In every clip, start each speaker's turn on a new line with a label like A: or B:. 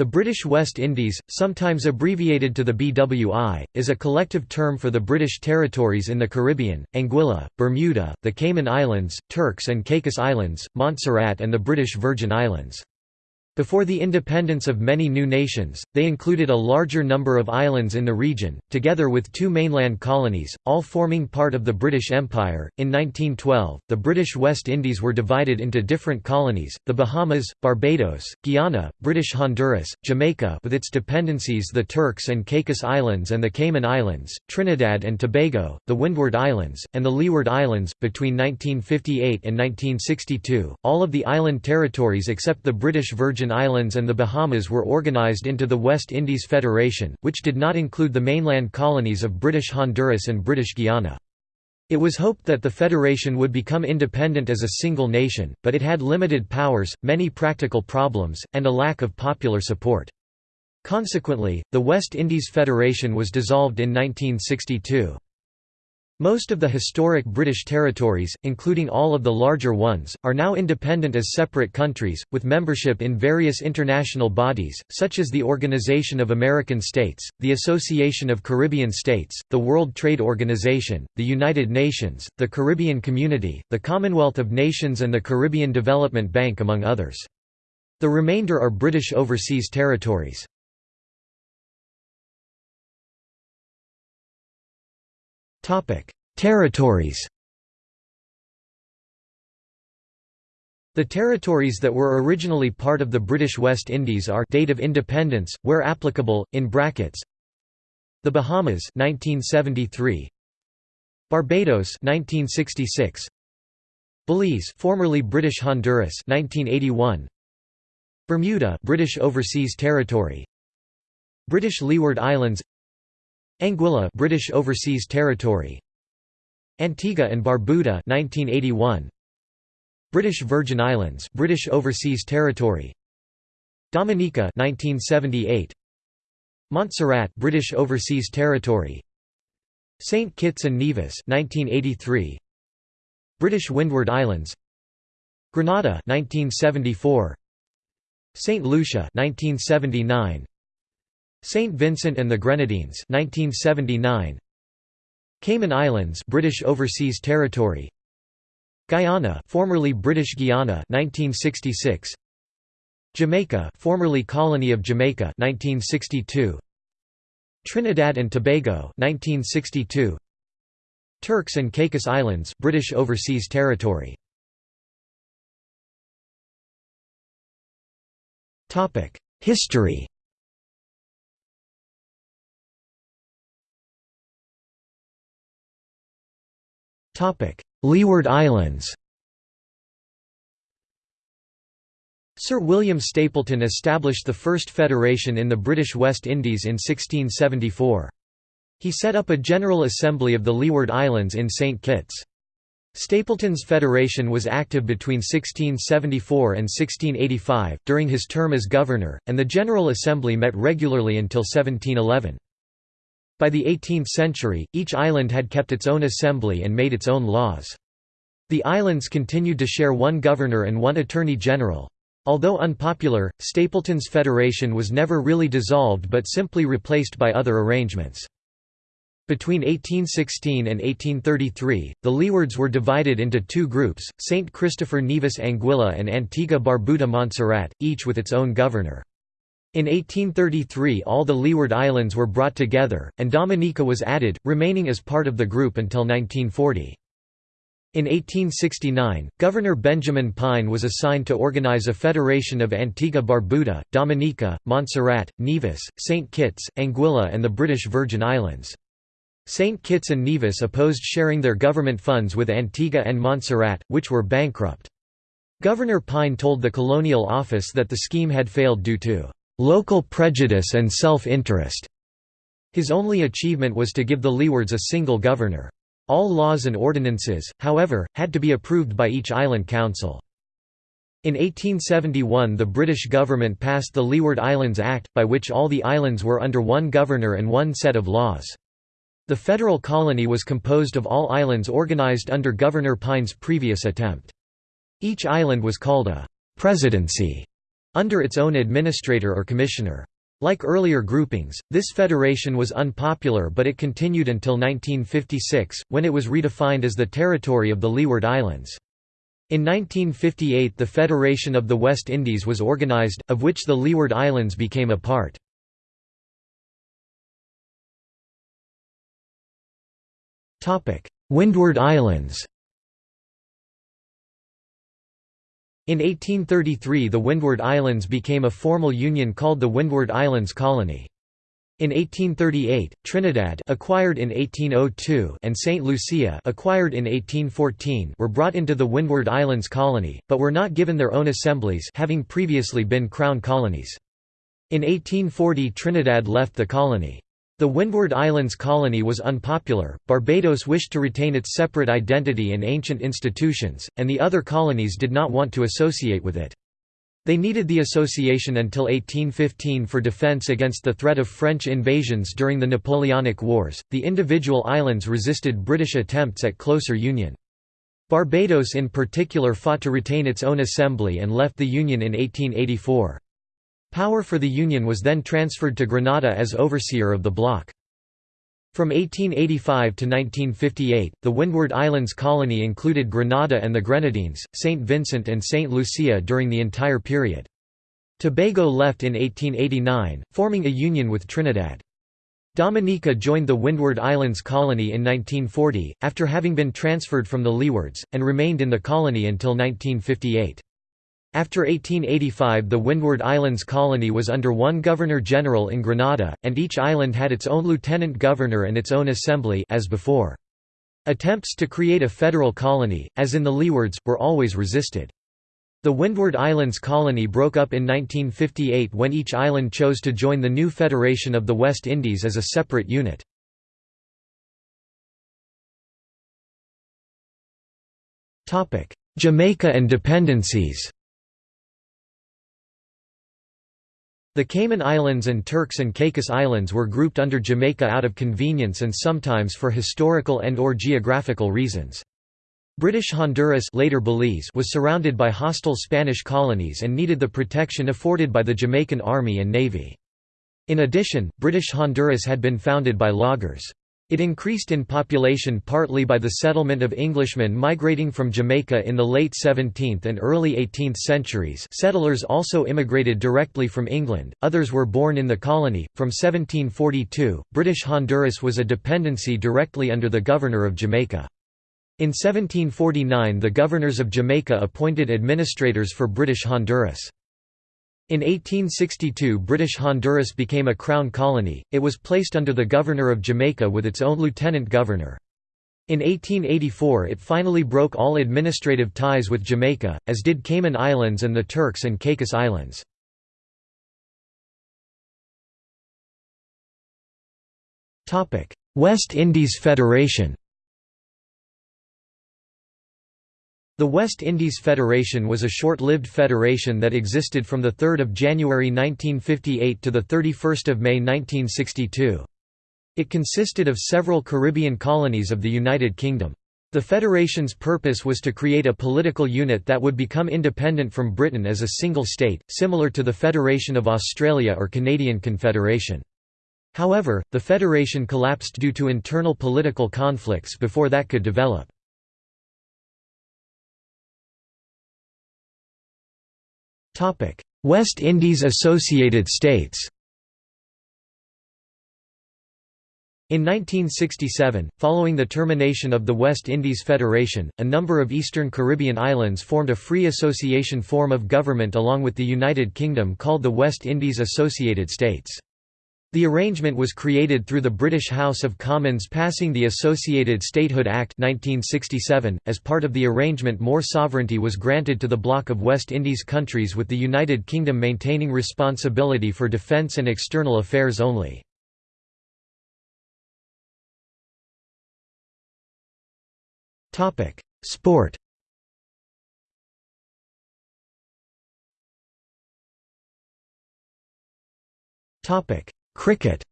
A: The British West Indies, sometimes abbreviated to the BWI, is a collective term for the British territories in the Caribbean, Anguilla, Bermuda, the Cayman Islands, Turks and Caicos Islands, Montserrat and the British Virgin Islands. Before the independence of many new nations, they included a larger number of islands in the region, together with two mainland colonies, all forming part of the British Empire. In 1912, the British West Indies were divided into different colonies: the Bahamas, Barbados, Guyana, British Honduras, Jamaica with its dependencies the Turks and Caicos Islands and the Cayman Islands, Trinidad and Tobago, the Windward Islands, and the Leeward Islands. Between 1958 and 1962, all of the island territories except the British Virgin Islands and the Bahamas were organized into the West Indies Federation, which did not include the mainland colonies of British Honduras and British Guiana. It was hoped that the federation would become independent as a single nation, but it had limited powers, many practical problems, and a lack of popular support. Consequently, the West Indies Federation was dissolved in 1962. Most of the historic British territories, including all of the larger ones, are now independent as separate countries, with membership in various international bodies, such as the Organization of American States, the Association of Caribbean States, the World Trade Organization, the United Nations, the Caribbean Community, the Commonwealth of Nations and the Caribbean Development Bank among others. The remainder are British overseas territories. Territories The territories that were originally part of the British West Indies are date of independence, where applicable, in brackets. The Bahamas 1973 Barbados 1966 Belize formerly British Honduras 1981 Bermuda British Overseas Territory. British Leeward Islands Anguilla British Overseas Territory. Antigua and Barbuda 1981 British Virgin Islands British Overseas Territory. Dominica 1978 Montserrat British Overseas Territory. St Kitts and Nevis 1983 British Windward Islands. Grenada 1974 St Lucia 1979 St Vincent and the Grenadines 1979 Cayman Islands British Overseas Territory. Guyana formerly British Guiana 1966 Jamaica formerly Colony of Jamaica 1962 Trinidad and Tobago 1962 Turks and Caicos Islands British Overseas Territory. Topic History Leeward Islands Sir William Stapleton established the first federation in the British West Indies in 1674. He set up a General Assembly of the Leeward Islands in St Kitts. Stapleton's federation was active between 1674 and 1685, during his term as governor, and the General Assembly met regularly until 1711. By the 18th century, each island had kept its own assembly and made its own laws. The islands continued to share one governor and one attorney general. Although unpopular, Stapleton's federation was never really dissolved but simply replaced by other arrangements. Between 1816 and 1833, the Leewards were divided into two groups, St. Christopher Nevis Anguilla and Antigua Barbuda Montserrat, each with its own governor. In 1833 all the Leeward Islands were brought together, and Dominica was added, remaining as part of the group until 1940. In 1869, Governor Benjamin Pine was assigned to organize a federation of Antigua Barbuda, Dominica, Montserrat, Nevis, St. Kitts, Anguilla and the British Virgin Islands. St. Kitts and Nevis opposed sharing their government funds with Antigua and Montserrat, which were bankrupt. Governor Pine told the Colonial Office that the scheme had failed due to local prejudice and self-interest. His only achievement was to give the Leewards a single governor. All laws and ordinances, however, had to be approved by each island council. In 1871 the British government passed the Leeward Islands Act, by which all the islands were under one governor and one set of laws. The federal colony was composed of all islands organised under Governor Pine's previous attempt. Each island was called a «presidency» under its own administrator or commissioner. Like earlier groupings, this federation was unpopular but it continued until 1956, when it was redefined as the territory of the Leeward Islands. In 1958 the Federation of the West Indies was organized, of which the Leeward Islands became a part. Windward Islands In 1833 the Windward Islands became a formal union called the Windward Islands Colony. In 1838, Trinidad acquired in 1802 and St. Lucia acquired in 1814 were brought into the Windward Islands Colony, but were not given their own assemblies having previously been crown colonies. In 1840 Trinidad left the colony. The Windward Islands colony was unpopular, Barbados wished to retain its separate identity and ancient institutions, and the other colonies did not want to associate with it. They needed the association until 1815 for defense against the threat of French invasions during the Napoleonic Wars. The individual islands resisted British attempts at closer union. Barbados in particular fought to retain its own assembly and left the Union in 1884. Power for the Union was then transferred to Grenada as overseer of the bloc. From 1885 to 1958, the Windward Islands colony included Grenada and the Grenadines, St. Vincent and St. Lucia during the entire period. Tobago left in 1889, forming a union with Trinidad. Dominica joined the Windward Islands colony in 1940, after having been transferred from the Leewards, and remained in the colony until 1958. After 1885 the Windward Islands colony was under one Governor-General in Grenada, and each island had its own lieutenant governor and its own assembly as before. Attempts to create a federal colony, as in the Leewards, were always resisted. The Windward Islands colony broke up in 1958 when each island chose to join the new Federation of the West Indies as a separate unit. Jamaica and dependencies The Cayman Islands and Turks and Caicos Islands were grouped under Jamaica out of convenience and sometimes for historical and or geographical reasons. British Honduras later Belize was surrounded by hostile Spanish colonies and needed the protection afforded by the Jamaican Army and Navy. In addition, British Honduras had been founded by loggers. It increased in population partly by the settlement of Englishmen migrating from Jamaica in the late 17th and early 18th centuries settlers also immigrated directly from England, others were born in the colony. From 1742, British Honduras was a dependency directly under the Governor of Jamaica. In 1749 the governors of Jamaica appointed administrators for British Honduras. In 1862 British Honduras became a crown colony, it was placed under the Governor of Jamaica with its own lieutenant governor. In 1884 it finally broke all administrative ties with Jamaica, as did Cayman Islands and the Turks and Caicos Islands. West Indies Federation The West Indies Federation was a short-lived federation that existed from 3 January 1958 to 31 May 1962. It consisted of several Caribbean colonies of the United Kingdom. The federation's purpose was to create a political unit that would become independent from Britain as a single state, similar to the Federation of Australia or Canadian Confederation. However, the federation collapsed due to internal political conflicts before that could develop. West Indies Associated States In 1967, following the termination of the West Indies Federation, a number of Eastern Caribbean islands formed a free association form of government along with the United Kingdom called the West Indies Associated States. The arrangement was created through the British House of Commons passing the Associated Statehood Act 1967. .As part of the arrangement more sovereignty was granted to the bloc of West Indies countries with the United Kingdom maintaining responsibility for defence and external affairs only. Sport Topic Cricket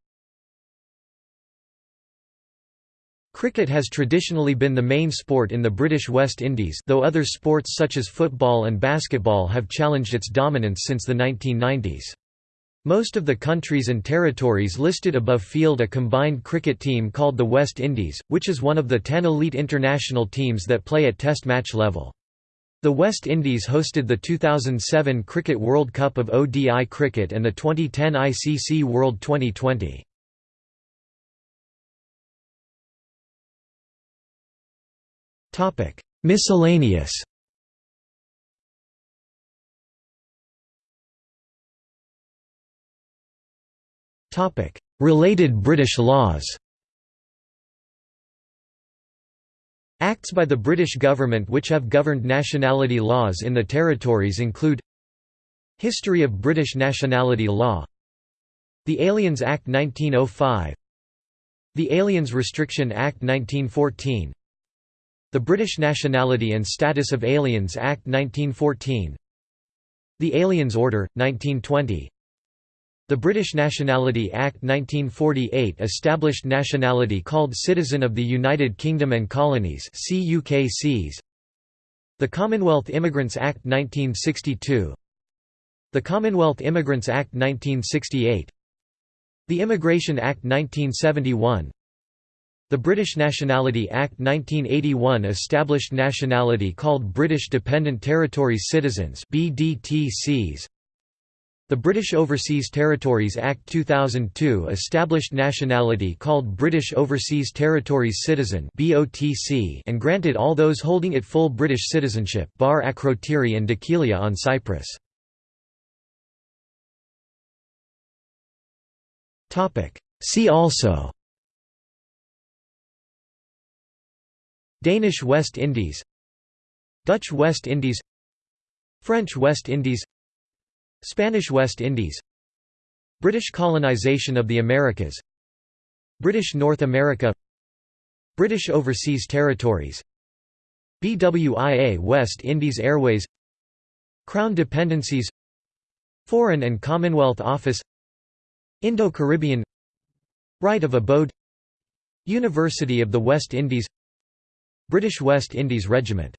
A: Cricket has traditionally been the main sport in the British West Indies though other sports such as football and basketball have challenged its dominance since the 1990s. Most of the countries and territories listed above field a combined cricket team called the West Indies, which is one of the ten elite international teams that play at test match level. The West Indies hosted the 2007 Cricket World Cup of ODI cricket and the 2010 ICC World Twenty20. Miscellaneous Related British laws Acts by the British government which have governed nationality laws in the territories include History of British nationality law The Aliens Act 1905 The Aliens Restriction Act 1914 The British Nationality and Status of Aliens Act 1914 The Aliens Order, 1920 the British Nationality Act 1948 established nationality called Citizen of the United Kingdom and Colonies The Commonwealth Immigrants Act 1962 The Commonwealth Immigrants Act 1968 The Immigration Act 1971 the British Nationality Act 1981 established nationality called British Dependent Territories Citizens BDTCs the British Overseas Territories Act 2002 established nationality called British Overseas Territories Citizen and granted all those holding it full British citizenship bar Akrotiri and Dhekelia on Cyprus. See also Danish West Indies Dutch West Indies French West Indies Spanish West Indies. British colonization of the Americas. British North America. British Overseas Territories. BWIA West Indies Airways. Crown Dependencies. Foreign and Commonwealth Office. Indo-Caribbean. Right of Abode. University of the West Indies. British West Indies Regiment